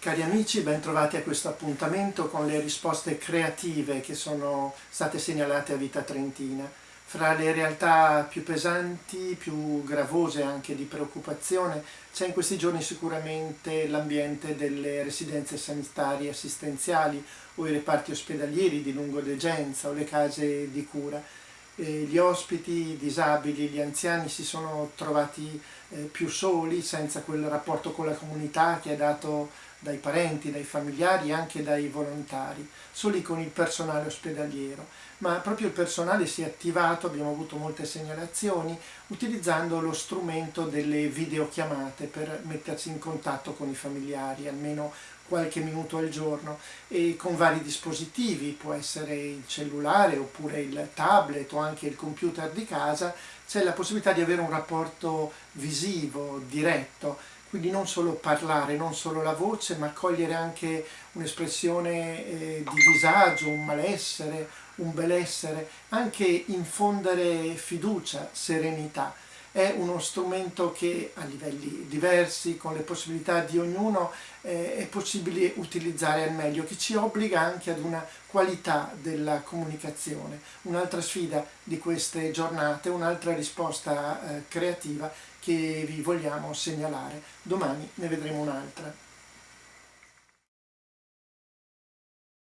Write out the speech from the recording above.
Cari amici, ben trovati a questo appuntamento con le risposte creative che sono state segnalate a Vita Trentina. Fra le realtà più pesanti, più gravose anche di preoccupazione, c'è in questi giorni sicuramente l'ambiente delle residenze sanitarie assistenziali o i reparti ospedalieri di lungodegenza o le case di cura. Gli ospiti, i disabili, gli anziani si sono trovati eh, più soli, senza quel rapporto con la comunità che ha dato dai parenti, dai familiari e anche dai volontari, soli con il personale ospedaliero, ma proprio il personale si è attivato, abbiamo avuto molte segnalazioni, utilizzando lo strumento delle videochiamate per mettersi in contatto con i familiari, almeno qualche minuto al giorno e con vari dispositivi, può essere il cellulare oppure il tablet o anche il computer di casa, c'è la possibilità di avere un rapporto visivo, diretto, quindi non solo parlare, non solo la voce, ma cogliere anche un'espressione eh, di disagio, un malessere, un benessere, anche infondere fiducia, serenità. È uno strumento che a livelli diversi, con le possibilità di ognuno, eh, è possibile utilizzare al meglio, che ci obbliga anche ad una qualità della comunicazione. Un'altra sfida di queste giornate, un'altra risposta eh, creativa che vi vogliamo segnalare. Domani ne vedremo un'altra.